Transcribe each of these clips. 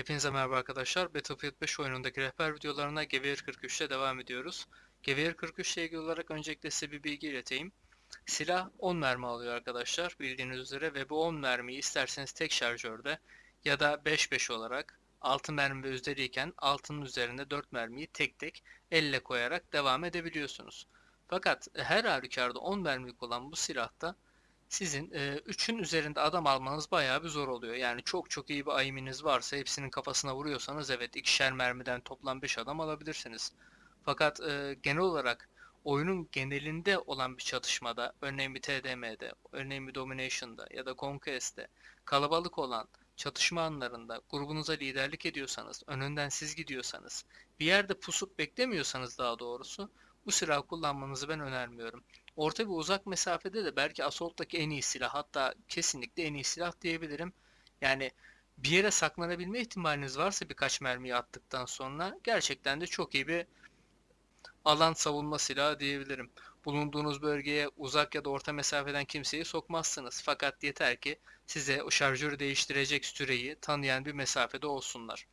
Hepinize merhaba arkadaşlar. Battlefield 5 oyunundaki rehber videolarına Gewehr 43 ile devam ediyoruz. Gewehr 43 ile ilgili olarak öncelikle size bir bilgi ileteyim. Silah 10 mermi alıyor arkadaşlar bildiğiniz üzere ve bu 10 mermiyi isterseniz tek şarjörde ya da 5-5 olarak 6 mermi üzeriyken altının üzerinde 4 mermiyi tek tek elle koyarak devam edebiliyorsunuz. Fakat her halükarda 10 mermilik olan bu silahta sizin 3'ün üzerinde adam almanız bayağı bir zor oluyor. Yani çok çok iyi bir aiminiz varsa hepsinin kafasına vuruyorsanız evet ikişer mermiden toplam 5 adam alabilirsiniz. Fakat e, genel olarak oyunun genelinde olan bir çatışmada, örneğin bir TDM'de, örneğin bir Domination'da ya da Conquest'te kalabalık olan çatışma anlarında grubunuza liderlik ediyorsanız, önünden siz gidiyorsanız, bir yerde pusup beklemiyorsanız daha doğrusu bu silahı kullanmanızı ben önermiyorum. Orta ve uzak mesafede de belki Assault'taki en iyi silah hatta kesinlikle en iyi silah diyebilirim. Yani bir yere saklanabilme ihtimaliniz varsa birkaç mermiyi attıktan sonra gerçekten de çok iyi bir alan savunma silahı diyebilirim. Bulunduğunuz bölgeye uzak ya da orta mesafeden kimseyi sokmazsınız. Fakat yeter ki size o şarjörü değiştirecek süreyi tanıyan bir mesafede olsunlar.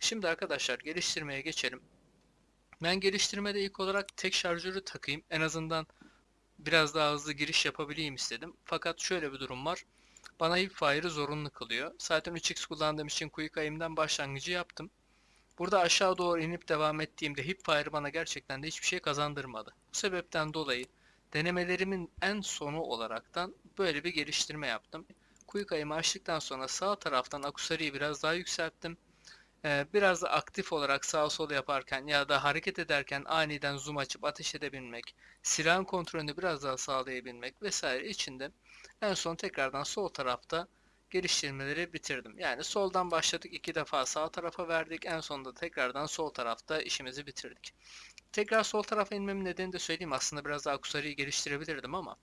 Şimdi arkadaşlar geliştirmeye geçelim. Ben geliştirmede ilk olarak tek şarjörü takayım. En azından biraz daha hızlı giriş yapabileyim istedim. Fakat şöyle bir durum var. Bana hipfire'ı zorunlu kılıyor. Zaten 3x kullandığım için quick aim'den başlangıcı yaptım. Burada aşağı doğru inip devam ettiğimde hipfire bana gerçekten de hiçbir şey kazandırmadı. Bu sebepten dolayı denemelerimin en sonu olaraktan böyle bir geliştirme yaptım. Quick aim'i açtıktan sonra sağ taraftan akusariyi biraz daha yükselttim. Ee, biraz da aktif olarak sağ sol yaparken ya da hareket ederken aniden zoom açıp ateş edebilmek, silahın kontrolünü biraz daha sağlayabilmek vesaire içinde en son tekrardan sol tarafta geliştirmeleri bitirdim. Yani soldan başladık iki defa sağ tarafa verdik en sonunda tekrardan sol tarafta işimizi bitirdik. Tekrar sol tarafa inmemin nedeni de söyleyeyim aslında biraz daha akusariyi geliştirebilirdim ama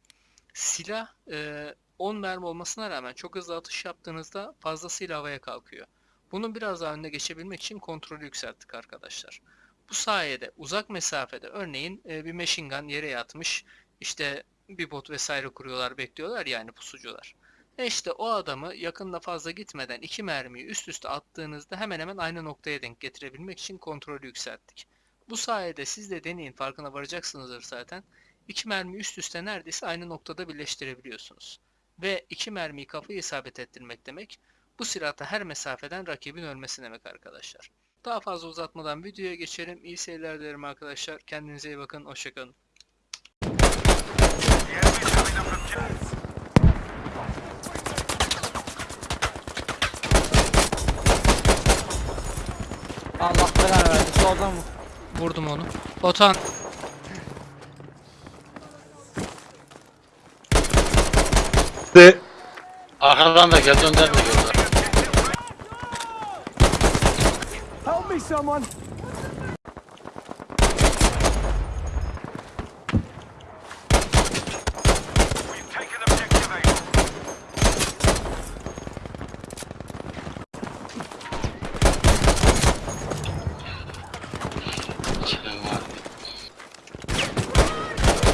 silah e, 10 mermi olmasına rağmen çok hızlı atış yaptığınızda fazlasıyla havaya kalkıyor. Bunun biraz daha önüne geçebilmek için kontrolü yükselttik arkadaşlar. Bu sayede uzak mesafede örneğin e, bir machine gun yere yatmış işte bir bot vesaire kuruyorlar bekliyorlar yani pusucular. E işte o adamı yakında fazla gitmeden iki mermiyi üst üste attığınızda hemen hemen aynı noktaya denk getirebilmek için kontrolü yükselttik. Bu sayede siz de deneyin farkına varacaksınızdır zaten. İki mermi üst üste neredeyse aynı noktada birleştirebiliyorsunuz. Ve iki mermiyi kafayı isabet ettirmek demek bu silahta her mesafeden rakibin ölmesi demek arkadaşlar. Daha fazla uzatmadan videoya geçelim. İyi seyirler dilerim arkadaşlar. Kendinize iyi bakın. Hoşçakalın. Allah belanı verdi. Soldan vur. Vurdum onu. Botan. De Arkadan da geldi önden de geldi. Me, someone!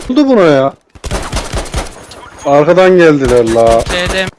Oldu buna ya. Arkadan geldiler la. TDM